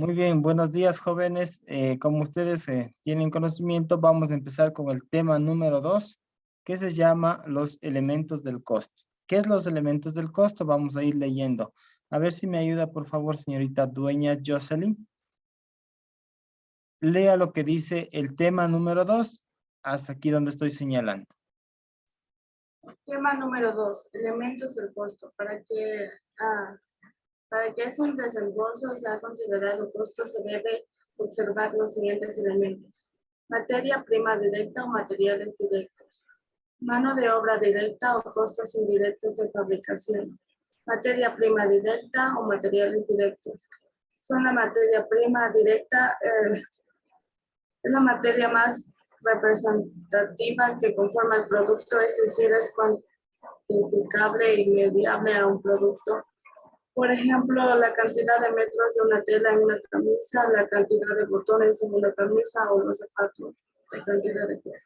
Muy bien, buenos días jóvenes. Eh, como ustedes eh, tienen conocimiento, vamos a empezar con el tema número dos, que se llama los elementos del costo. ¿Qué es los elementos del costo? Vamos a ir leyendo. A ver si me ayuda, por favor, señorita dueña Jocelyn. Lea lo que dice el tema número dos, hasta aquí donde estoy señalando. Tema número dos, elementos del costo. Para que ah, para que un desembolso sea considerado costo, se debe observar los siguientes elementos. Materia prima directa o materiales directos. Mano de obra directa o costos indirectos de fabricación. Materia prima directa o materiales directos. Son la materia prima directa, eh, es la materia más representativa que conforma el producto, es decir, es cuantificable y mediable a un producto por ejemplo, la cantidad de metros de una tela en una camisa, la cantidad de botones en una camisa o los zapatos, la cantidad de cuero.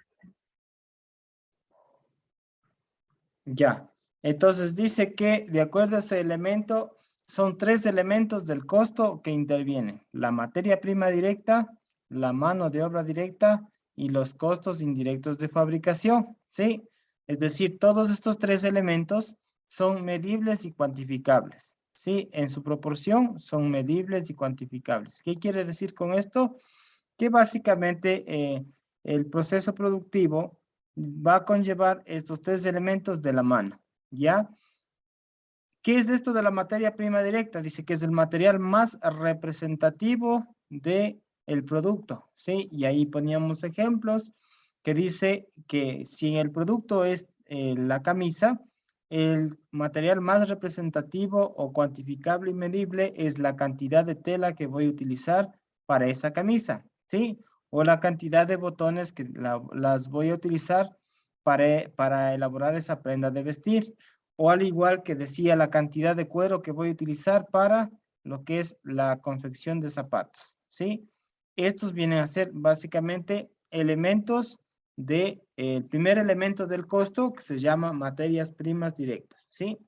Ya, entonces dice que de acuerdo a ese elemento, son tres elementos del costo que intervienen. La materia prima directa, la mano de obra directa y los costos indirectos de fabricación, ¿sí? Es decir, todos estos tres elementos son medibles y cuantificables. ¿Sí? En su proporción son medibles y cuantificables. ¿Qué quiere decir con esto? Que básicamente eh, el proceso productivo va a conllevar estos tres elementos de la mano, ¿ya? ¿Qué es esto de la materia prima directa? Dice que es el material más representativo del el producto, ¿sí? Y ahí poníamos ejemplos que dice que si el producto es eh, la camisa, el material más representativo o cuantificable y medible es la cantidad de tela que voy a utilizar para esa camisa, ¿sí? O la cantidad de botones que las voy a utilizar para, para elaborar esa prenda de vestir. O al igual que decía, la cantidad de cuero que voy a utilizar para lo que es la confección de zapatos, ¿sí? Estos vienen a ser básicamente elementos de el eh, primer elemento del costo que se llama materias primas directas, ¿sí?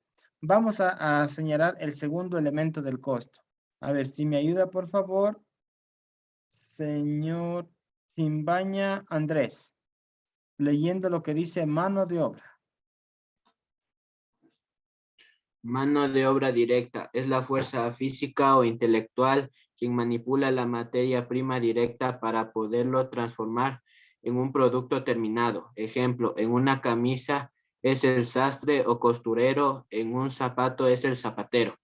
Vamos a, señalar el segundo elemento del costo. A ver, si me ayuda, por favor, señor Simbaña Andrés, leyendo lo que dice mano de obra. Mano de obra directa es la fuerza física o intelectual quien manipula la materia prima directa para poderlo transformar en un producto terminado. Ejemplo, en una camisa es el sastre o costurero, en un zapato es el zapatero.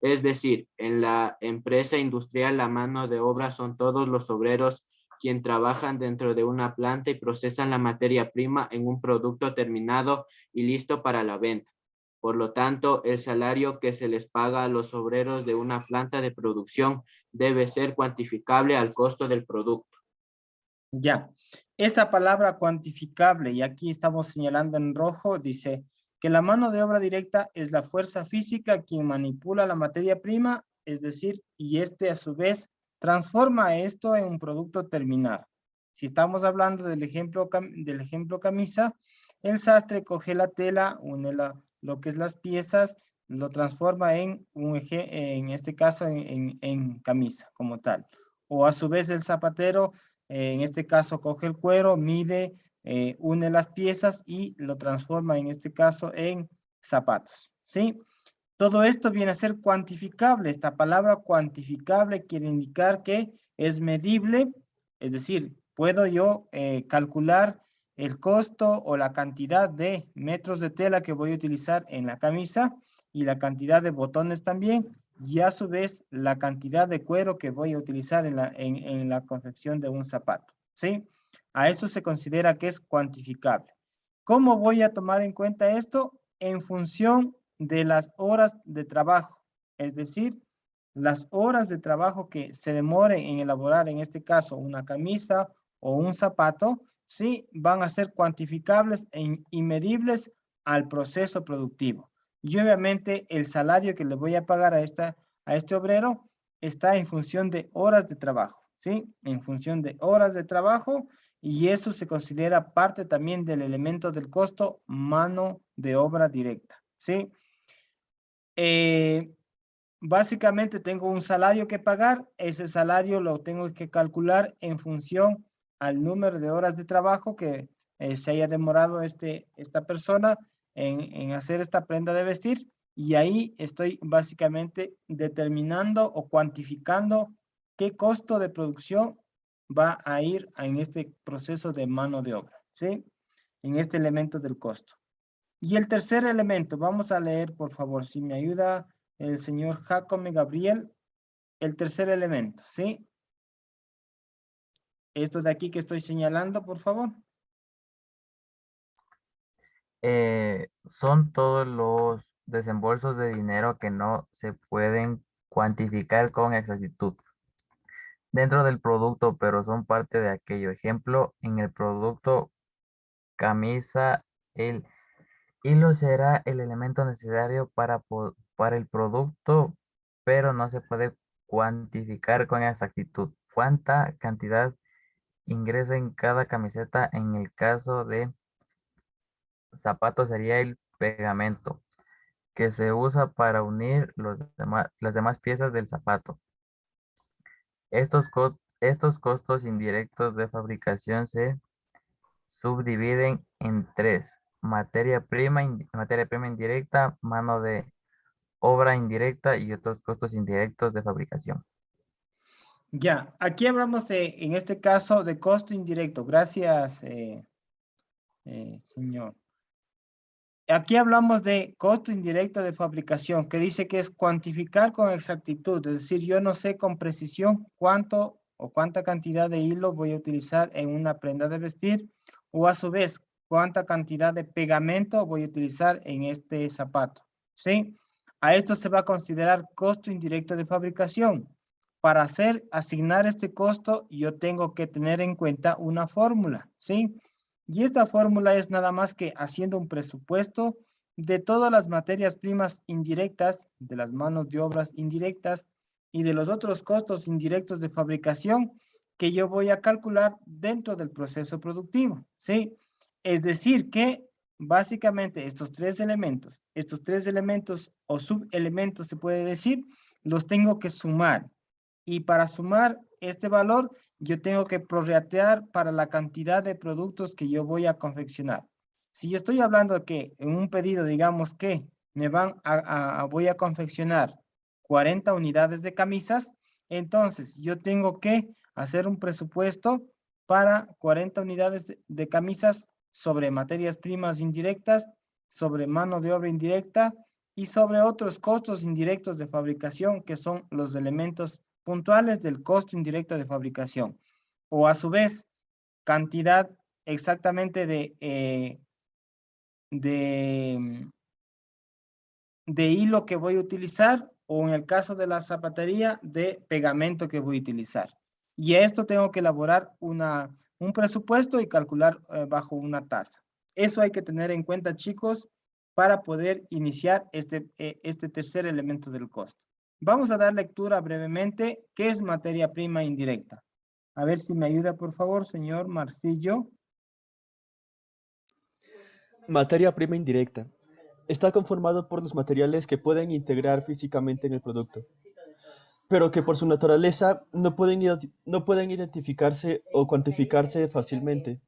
Es decir, en la empresa industrial la mano de obra son todos los obreros quien trabajan dentro de una planta y procesan la materia prima en un producto terminado y listo para la venta. Por lo tanto, el salario que se les paga a los obreros de una planta de producción debe ser cuantificable al costo del producto. Ya, esta palabra cuantificable, y aquí estamos señalando en rojo, dice que la mano de obra directa es la fuerza física quien manipula la materia prima, es decir, y este a su vez transforma esto en un producto terminado. Si estamos hablando del ejemplo, del ejemplo camisa, el sastre coge la tela, une lo que es las piezas, lo transforma en un eje, en este caso en, en camisa como tal. O a su vez el zapatero en este caso coge el cuero, mide, eh, une las piezas y lo transforma en este caso en zapatos, ¿sí? Todo esto viene a ser cuantificable. Esta palabra cuantificable quiere indicar que es medible, es decir, puedo yo eh, calcular el costo o la cantidad de metros de tela que voy a utilizar en la camisa y la cantidad de botones también y a su vez la cantidad de cuero que voy a utilizar en la, en, la confección de un zapato, ¿sí? A eso se considera que es cuantificable. ¿Cómo voy a tomar en cuenta esto? En función de las horas de trabajo, es decir, las horas de trabajo que se demore en elaborar, en este caso, una camisa o un zapato, sí, van a ser cuantificables e y medibles al proceso productivo. Y obviamente el salario que le voy a pagar a, esta, a este obrero está en función de horas de trabajo, ¿sí? En función de horas de trabajo y eso se considera parte también del elemento del costo mano de obra directa, ¿sí? Eh, básicamente tengo un salario que pagar, ese salario lo tengo que calcular en función al número de horas de trabajo que eh, se haya demorado este, esta persona en, hacer esta prenda de vestir y ahí estoy básicamente determinando o cuantificando qué costo de producción va a ir en este proceso de mano de obra, ¿sí? En este elemento del costo. Y el tercer elemento, vamos a leer, por favor, si me ayuda el señor Jacome Gabriel, el tercer elemento, ¿sí? Esto de aquí que estoy señalando, por favor. Eh, son todos los desembolsos de dinero que no se pueden cuantificar con exactitud dentro del producto, pero son parte de aquello. Ejemplo, en el producto camisa, el hilo será el elemento necesario para, para el producto, pero no se puede cuantificar con exactitud. ¿Cuánta cantidad ingresa en cada camiseta? En el caso de zapatos sería el pegamento que se usa para unir las demás piezas del zapato. Estos, estos costos indirectos de fabricación se subdividen en tres. Materia prima, materia prima indirecta, mano de obra indirecta y otros costos indirectos de fabricación. Ya, aquí hablamos de, en este caso, de costo indirecto. Gracias, eh, eh, señor. Aquí hablamos de costo indirecto de fabricación, que dice que es cuantificar con exactitud, es decir, yo no sé con precisión cuánto o cuánta cantidad de hilo voy a utilizar en una prenda de vestir, o a su vez, cuánta cantidad de pegamento voy a utilizar en este zapato, ¿sí? A esto se va a considerar costo indirecto de fabricación. Para hacer, asignar este costo, yo tengo que tener en cuenta una fórmula, ¿sí? Y esta fórmula es nada más que haciendo un presupuesto de todas las materias primas indirectas, de las manos de obras indirectas y de los otros costos indirectos de fabricación que yo voy a calcular dentro del proceso productivo, ¿sí? Es decir que básicamente estos tres elementos, estos tres elementos o subelementos se puede decir, los tengo que sumar. Y para sumar este valor, yo tengo que prorratear para la cantidad de productos que yo voy a confeccionar. Si yo estoy hablando que en un pedido, digamos que me van a, voy a confeccionar 40 unidades de camisas, entonces yo tengo que hacer un presupuesto para 40 unidades de, de camisas sobre materias primas indirectas, sobre mano de obra indirecta y sobre otros costos indirectos de fabricación que son los elementos puntuales del costo indirecto de fabricación. O a su vez, cantidad exactamente de, eh, de, de hilo que voy a utilizar o en el caso de la zapatería, de pegamento que voy a utilizar. Y esto tengo que elaborar una, un presupuesto y calcular eh, bajo una tasa. Eso hay que tener en cuenta, chicos, para poder iniciar este, eh, este tercer elemento del costo. Vamos a dar lectura brevemente. ¿Qué es materia prima indirecta? A ver si me ayuda, por favor, señor Marcillo. Materia prima indirecta. Está conformado por los materiales que pueden integrar físicamente en el producto, pero que por su naturaleza no pueden, no pueden identificarse o cuantificarse fácilmente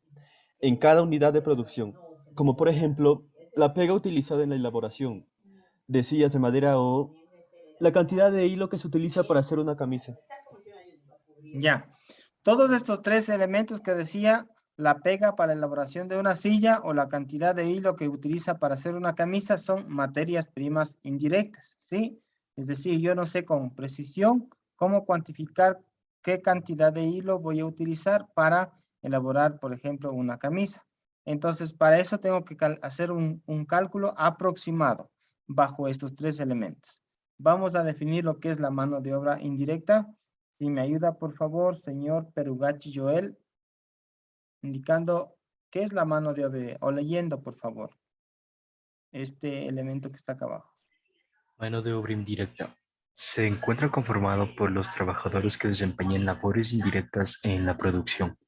en cada unidad de producción, como por ejemplo la pega utilizada en la elaboración de sillas de madera o la cantidad de hilo que se utiliza para hacer una camisa. Ya. Todos estos tres elementos que decía, la pega para la elaboración de una silla o la cantidad de hilo que utiliza para hacer una camisa son materias primas indirectas, ¿sí? Es decir, yo no sé con precisión cómo cuantificar qué cantidad de hilo voy a utilizar para elaborar, por ejemplo, una camisa. Entonces, para eso tengo que hacer un cálculo aproximado bajo estos tres elementos. Vamos a definir lo que es la mano de obra indirecta. Si me ayuda, por favor, señor Perugachi Joel, indicando qué es la mano de obra, o leyendo, por favor, este elemento que está acá abajo. Mano de obra indirecta. Se encuentra conformado por los trabajadores que desempeñan labores indirectas en la producción.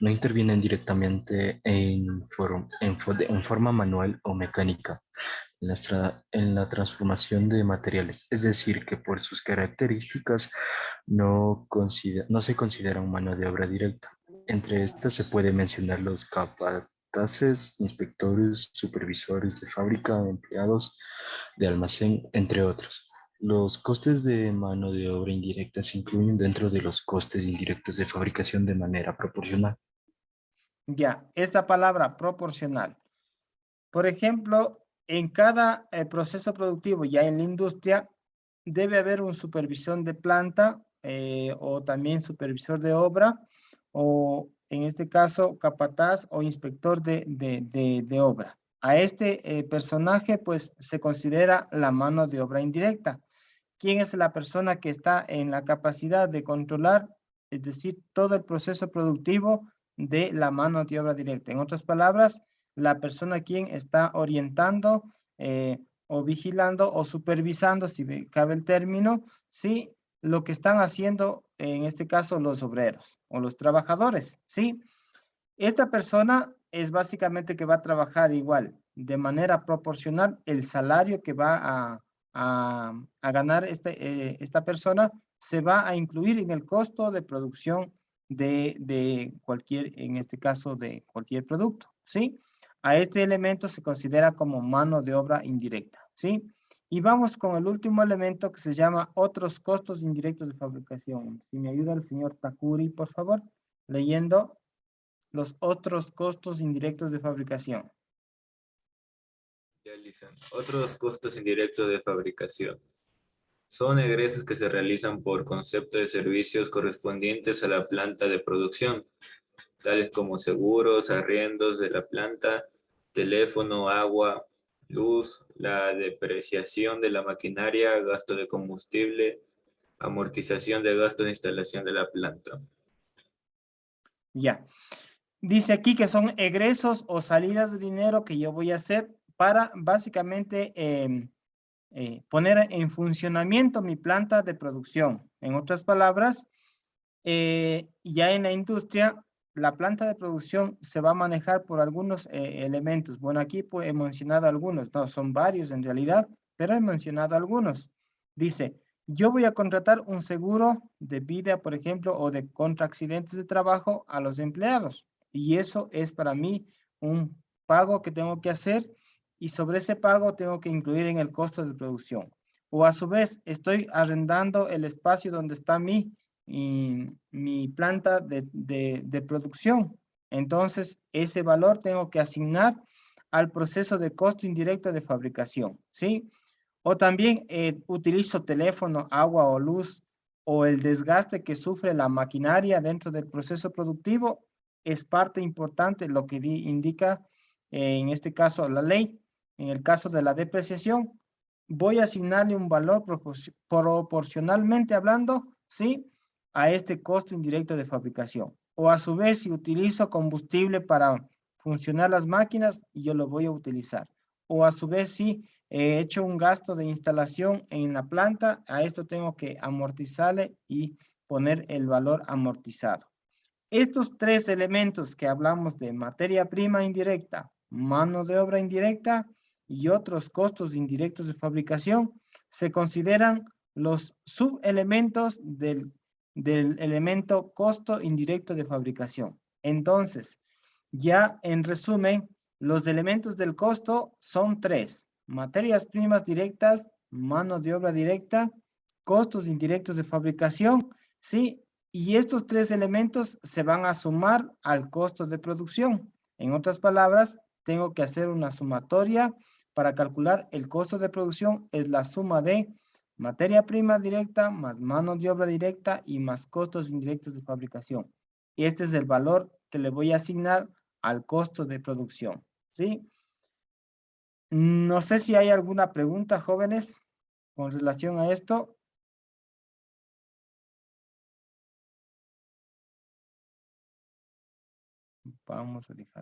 No intervienen directamente en, en forma manual o mecánica, en la, en la transformación de materiales, es decir, que por sus características no, consider- no se consideran mano de obra directa. Entre estas se puede mencionar los capataces, inspectores, supervisores de fábrica, empleados de almacén, entre otros. Los costes de mano de obra indirecta se incluyen dentro de los costes indirectos de fabricación de manera proporcional. Ya, esta palabra proporcional. Por ejemplo, en cada eh, proceso productivo, ya en la industria, debe haber un supervisor de planta eh, o también supervisor de obra o en este caso capataz o inspector de, de, de- de obra. A este eh, personaje pues se considera la mano de obra indirecta. ¿Quién es la persona que está en la capacidad de controlar, es decir, todo el proceso productivo de la mano de obra directa? En otras palabras, la persona quien está orientando eh, o vigilando o supervisando, si cabe el término, ¿sí? Lo que están haciendo, en este caso, los obreros o los trabajadores, ¿sí? Esta persona es básicamente que va a trabajar igual, de manera proporcional, el salario que va a, a, a ganar este, eh, esta persona se va a incluir en el costo de producción de, de cualquier, en este caso, de cualquier producto, ¿sí? A este elemento se considera como mano de obra indirecta, ¿sí? Y vamos con el último elemento que se llama otros costos indirectos de fabricación. Si me ayuda el señor Takuri, por favor, leyendo los otros costos indirectos de fabricación. realizan. Otros costos indirectos de fabricación. Son egresos que se realizan por concepto de servicios correspondientes a la planta de producción, tales como seguros, arriendos de la planta, teléfono, agua, luz, la depreciación de la maquinaria, gasto de combustible, amortización de gastos de instalación de la planta. Ya. Dice aquí que son egresos o salidas de dinero que yo voy a hacer para básicamente em, eh, poner en funcionamiento mi planta de producción. En otras palabras, eh, ya en la industria, la planta de producción se va a manejar por algunos eh, elementos. Bueno, aquí pues, he mencionado algunos, no, son varios en realidad, pero he mencionado algunos. Dice, yo voy a contratar un seguro de vida, por ejemplo, o de contra accidentes de trabajo a los empleados. Y eso es para mí un pago que tengo que hacer y sobre ese pago tengo que incluir en el costo de producción. O a su vez, estoy arrendando el espacio donde está mi, y mi planta de, de, de producción. Entonces, ese valor tengo que asignar al proceso de costo indirecto de fabricación, ¿sí? O también eh, utilizo teléfono, agua o luz, o el desgaste que sufre la maquinaria dentro del proceso productivo, es parte importante lo que di- indica, eh, en este caso, la ley. En el caso de la depreciación, voy a asignarle un valor propor- proporcionalmente hablando, ¿sí? A este costo indirecto de fabricación. O a su vez, si utilizo combustible para funcionar las máquinas, yo lo voy a utilizar. O a su vez, si he hecho un gasto de instalación en la planta, a esto tengo que amortizarle y poner el valor amortizado. Estos tres elementos que hablamos de materia prima indirecta, mano de obra indirecta y otros costos indirectos de fabricación, se consideran los subelementos del, del elemento costo indirecto de fabricación. Entonces, ya en resumen, los elementos del costo son tres. Materias primas directas, mano de obra directa, costos indirectos de fabricación, ¿sí? Y estos tres elementos se van a sumar al costo de producción. En otras palabras, tengo que hacer una sumatoria para calcular el costo de producción. Es la suma de materia prima directa más mano de obra directa y más costos indirectos de fabricación. Este es el valor que le voy a asignar al costo de producción. ¿Sí? No sé si hay alguna pregunta, jóvenes, con relación a esto. Vamos a dejar.